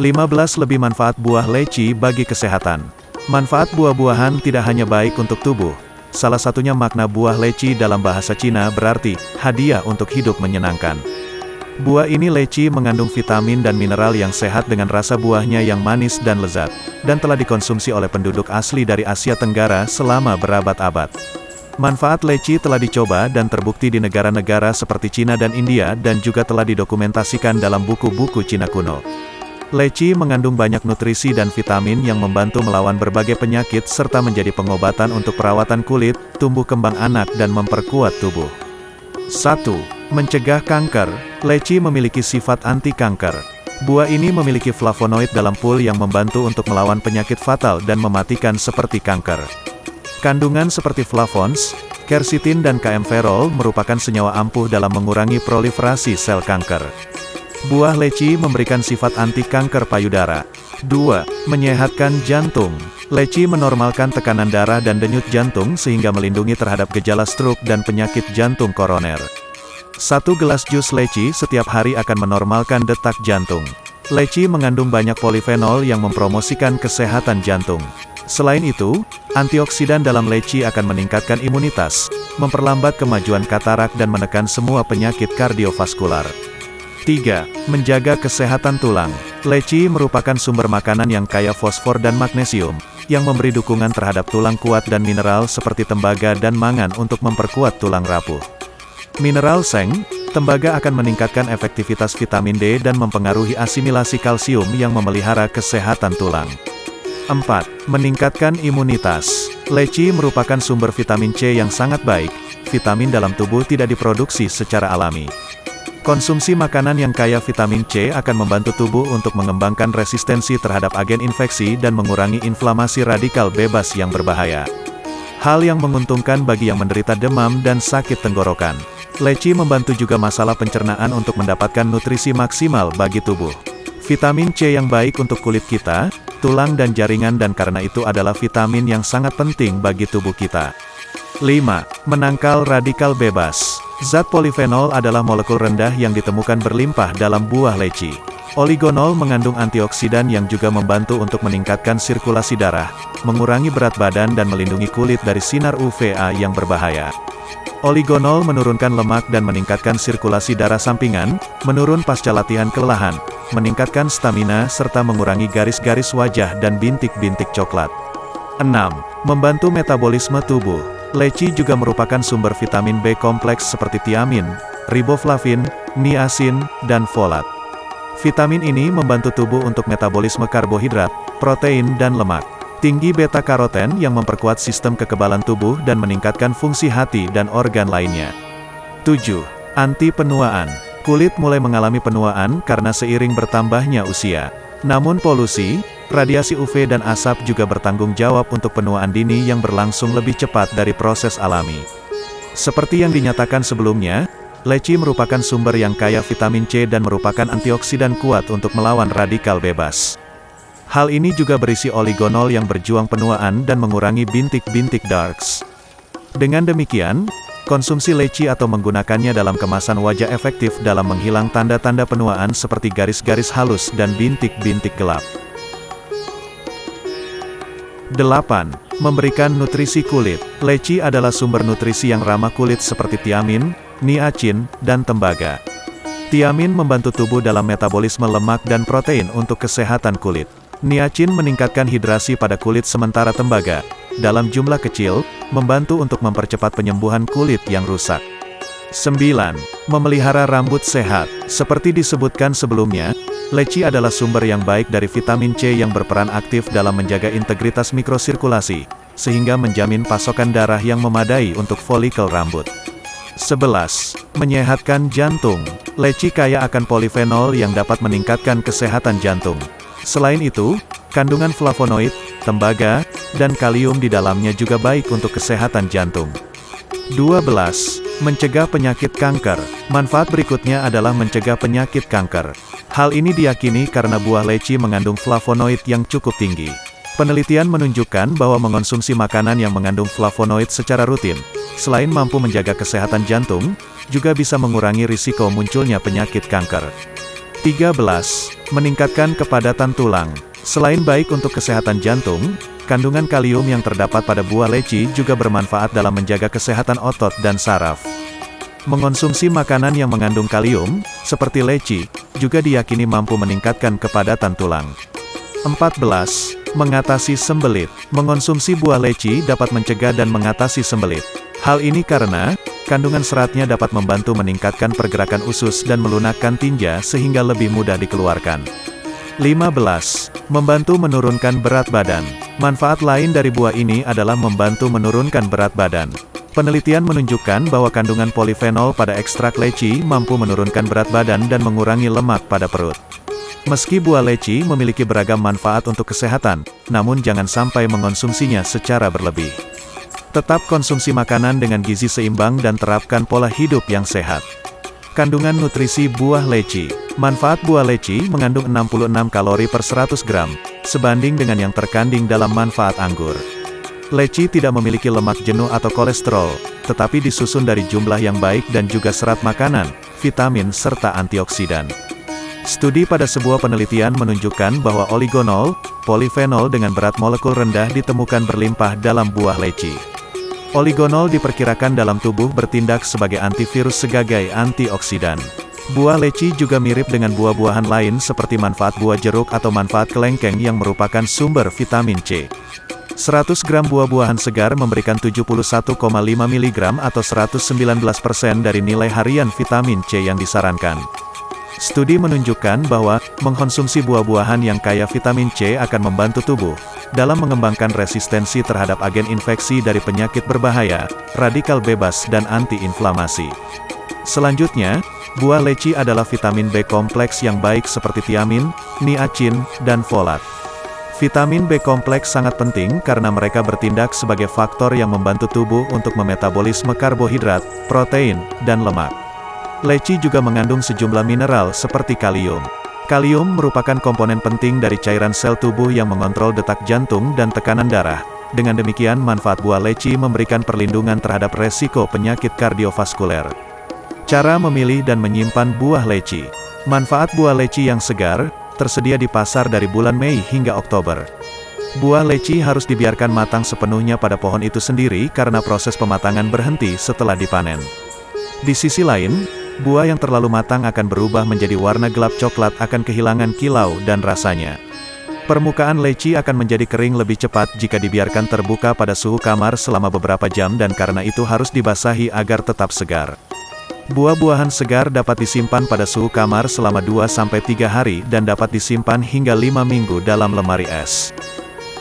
15 lebih manfaat buah leci bagi kesehatan. Manfaat buah-buahan tidak hanya baik untuk tubuh. Salah satunya makna buah leci dalam bahasa Cina berarti, hadiah untuk hidup menyenangkan. Buah ini leci mengandung vitamin dan mineral yang sehat dengan rasa buahnya yang manis dan lezat, dan telah dikonsumsi oleh penduduk asli dari Asia Tenggara selama berabad-abad. Manfaat leci telah dicoba dan terbukti di negara-negara seperti Cina dan India dan juga telah didokumentasikan dalam buku-buku Cina kuno. Leci mengandung banyak nutrisi dan vitamin yang membantu melawan berbagai penyakit serta menjadi pengobatan untuk perawatan kulit, tumbuh kembang anak dan memperkuat tubuh. 1. Mencegah kanker. Leci memiliki sifat anti-kanker. Buah ini memiliki flavonoid dalam pul yang membantu untuk melawan penyakit fatal dan mematikan seperti kanker. Kandungan seperti flavons, quercetin dan kaempferol merupakan senyawa ampuh dalam mengurangi proliferasi sel kanker. Buah leci memberikan sifat anti kanker payudara. 2. Menyehatkan jantung. Leci menormalkan tekanan darah dan denyut jantung sehingga melindungi terhadap gejala stroke dan penyakit jantung koroner. Satu gelas jus leci setiap hari akan menormalkan detak jantung. Leci mengandung banyak polifenol yang mempromosikan kesehatan jantung. Selain itu, antioksidan dalam leci akan meningkatkan imunitas, memperlambat kemajuan katarak dan menekan semua penyakit kardiovaskular. 3. Menjaga kesehatan tulang. Leci merupakan sumber makanan yang kaya fosfor dan magnesium, yang memberi dukungan terhadap tulang kuat dan mineral seperti tembaga dan mangan untuk memperkuat tulang rapuh. Mineral seng, tembaga akan meningkatkan efektivitas vitamin D dan mempengaruhi asimilasi kalsium yang memelihara kesehatan tulang. 4. Meningkatkan imunitas. Leci merupakan sumber vitamin C yang sangat baik, vitamin dalam tubuh tidak diproduksi secara alami. Konsumsi makanan yang kaya vitamin C akan membantu tubuh untuk mengembangkan resistensi terhadap agen infeksi dan mengurangi inflamasi radikal bebas yang berbahaya. Hal yang menguntungkan bagi yang menderita demam dan sakit tenggorokan. Leci membantu juga masalah pencernaan untuk mendapatkan nutrisi maksimal bagi tubuh. Vitamin C yang baik untuk kulit kita, tulang dan jaringan dan karena itu adalah vitamin yang sangat penting bagi tubuh kita. 5. Menangkal radikal bebas. Zat polifenol adalah molekul rendah yang ditemukan berlimpah dalam buah leci. Oligonol mengandung antioksidan yang juga membantu untuk meningkatkan sirkulasi darah, mengurangi berat badan dan melindungi kulit dari sinar UVA yang berbahaya. Oligonol menurunkan lemak dan meningkatkan sirkulasi darah sampingan, menurun pasca latihan kelelahan, meningkatkan stamina serta mengurangi garis-garis wajah dan bintik-bintik coklat. 6. Membantu metabolisme tubuh. Leci juga merupakan sumber vitamin B kompleks seperti tiamin, riboflavin, niacin, dan folat. Vitamin ini membantu tubuh untuk metabolisme karbohidrat, protein dan lemak. Tinggi beta-karoten yang memperkuat sistem kekebalan tubuh dan meningkatkan fungsi hati dan organ lainnya. 7. Anti-penuaan. Kulit mulai mengalami penuaan karena seiring bertambahnya usia. Namun polusi, Radiasi UV dan asap juga bertanggung jawab untuk penuaan dini yang berlangsung lebih cepat dari proses alami. Seperti yang dinyatakan sebelumnya, leci merupakan sumber yang kaya vitamin C dan merupakan antioksidan kuat untuk melawan radikal bebas. Hal ini juga berisi oligonol yang berjuang penuaan dan mengurangi bintik-bintik darks. Dengan demikian, konsumsi leci atau menggunakannya dalam kemasan wajah efektif dalam menghilang tanda-tanda penuaan seperti garis-garis halus dan bintik-bintik gelap. 8. Memberikan nutrisi kulit. Leci adalah sumber nutrisi yang ramah kulit seperti tiamin, niacin, dan tembaga. Tiamin membantu tubuh dalam metabolisme lemak dan protein untuk kesehatan kulit. Niacin meningkatkan hidrasi pada kulit sementara tembaga, dalam jumlah kecil, membantu untuk mempercepat penyembuhan kulit yang rusak. 9. Memelihara rambut sehat. Seperti disebutkan sebelumnya, Leci adalah sumber yang baik dari vitamin C yang berperan aktif dalam menjaga integritas mikrosirkulasi, sehingga menjamin pasokan darah yang memadai untuk folikel rambut. 11. Menyehatkan jantung. Leci kaya akan polifenol yang dapat meningkatkan kesehatan jantung. Selain itu, kandungan flavonoid, tembaga, dan kalium di dalamnya juga baik untuk kesehatan jantung. 12. Mencegah penyakit kanker. Manfaat berikutnya adalah mencegah penyakit kanker. Hal ini diyakini karena buah leci mengandung flavonoid yang cukup tinggi. Penelitian menunjukkan bahwa mengonsumsi makanan yang mengandung flavonoid secara rutin, selain mampu menjaga kesehatan jantung, juga bisa mengurangi risiko munculnya penyakit kanker. 13. Meningkatkan kepadatan tulang. Selain baik untuk kesehatan jantung, kandungan kalium yang terdapat pada buah leci juga bermanfaat dalam menjaga kesehatan otot dan saraf. Mengonsumsi makanan yang mengandung kalium, seperti leci, juga diyakini mampu meningkatkan kepadatan tulang. 14. Mengatasi sembelit. Mengonsumsi buah leci dapat mencegah dan mengatasi sembelit. Hal ini karena, kandungan seratnya dapat membantu meningkatkan pergerakan usus dan melunakkan tinja sehingga lebih mudah dikeluarkan. 15. Membantu menurunkan berat badan. Manfaat lain dari buah ini adalah membantu menurunkan berat badan. Penelitian menunjukkan bahwa kandungan polifenol pada ekstrak leci mampu menurunkan berat badan dan mengurangi lemak pada perut. Meski buah leci memiliki beragam manfaat untuk kesehatan, namun jangan sampai mengonsumsinya secara berlebih. Tetap konsumsi makanan dengan gizi seimbang dan terapkan pola hidup yang sehat. Kandungan nutrisi buah leci Manfaat buah leci mengandung 66 kalori per 100 gram, sebanding dengan yang terkandung dalam manfaat anggur. Leci tidak memiliki lemak jenuh atau kolesterol, tetapi disusun dari jumlah yang baik dan juga serat makanan, vitamin serta antioksidan. Studi pada sebuah penelitian menunjukkan bahwa oligonol, polifenol dengan berat molekul rendah ditemukan berlimpah dalam buah leci. Oligonol diperkirakan dalam tubuh bertindak sebagai antivirus sebagai antioksidan. Buah leci juga mirip dengan buah-buahan lain seperti manfaat buah jeruk atau manfaat kelengkeng yang merupakan sumber vitamin C. 100 gram buah-buahan segar memberikan 71,5 mg atau 119% dari nilai harian vitamin C yang disarankan. Studi menunjukkan bahwa, mengkonsumsi buah-buahan yang kaya vitamin C akan membantu tubuh, dalam mengembangkan resistensi terhadap agen infeksi dari penyakit berbahaya, radikal bebas dan antiinflamasi. Selanjutnya, buah leci adalah vitamin B kompleks yang baik seperti tiamin, niacin, dan folat. Vitamin B kompleks sangat penting karena mereka bertindak sebagai faktor yang membantu tubuh untuk memetabolisme karbohidrat, protein, dan lemak. Leci juga mengandung sejumlah mineral seperti kalium. Kalium merupakan komponen penting dari cairan sel tubuh yang mengontrol detak jantung dan tekanan darah. Dengan demikian manfaat buah leci memberikan perlindungan terhadap resiko penyakit kardiovaskuler. Cara memilih dan menyimpan buah leci. Manfaat buah leci yang segar, tersedia di pasar dari bulan Mei hingga Oktober. Buah leci harus dibiarkan matang sepenuhnya pada pohon itu sendiri karena proses pematangan berhenti setelah dipanen. Di sisi lain, Buah yang terlalu matang akan berubah menjadi warna gelap coklat akan kehilangan kilau dan rasanya. Permukaan leci akan menjadi kering lebih cepat jika dibiarkan terbuka pada suhu kamar selama beberapa jam dan karena itu harus dibasahi agar tetap segar. Buah-buahan segar dapat disimpan pada suhu kamar selama 2-3 hari dan dapat disimpan hingga 5 minggu dalam lemari es.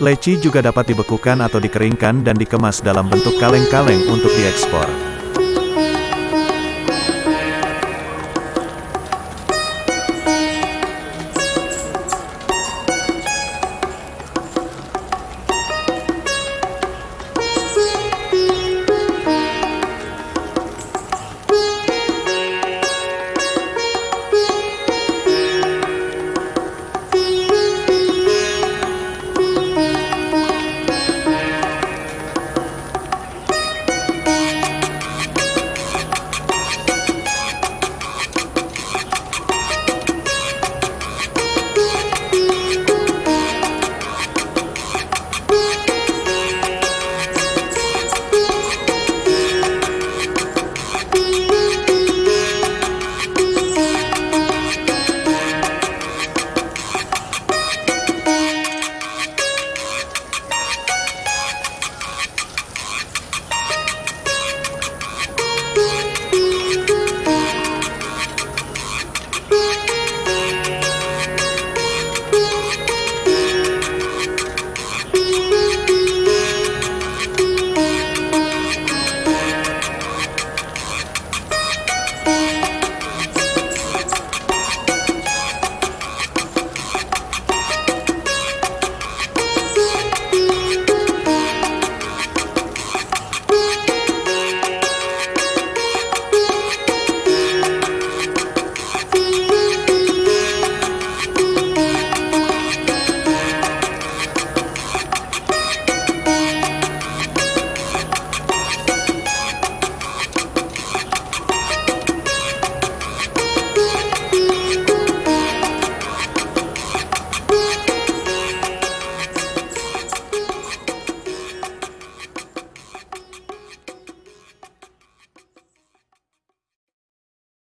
Leci juga dapat dibekukan atau dikeringkan dan dikemas dalam bentuk kaleng-kaleng untuk diekspor.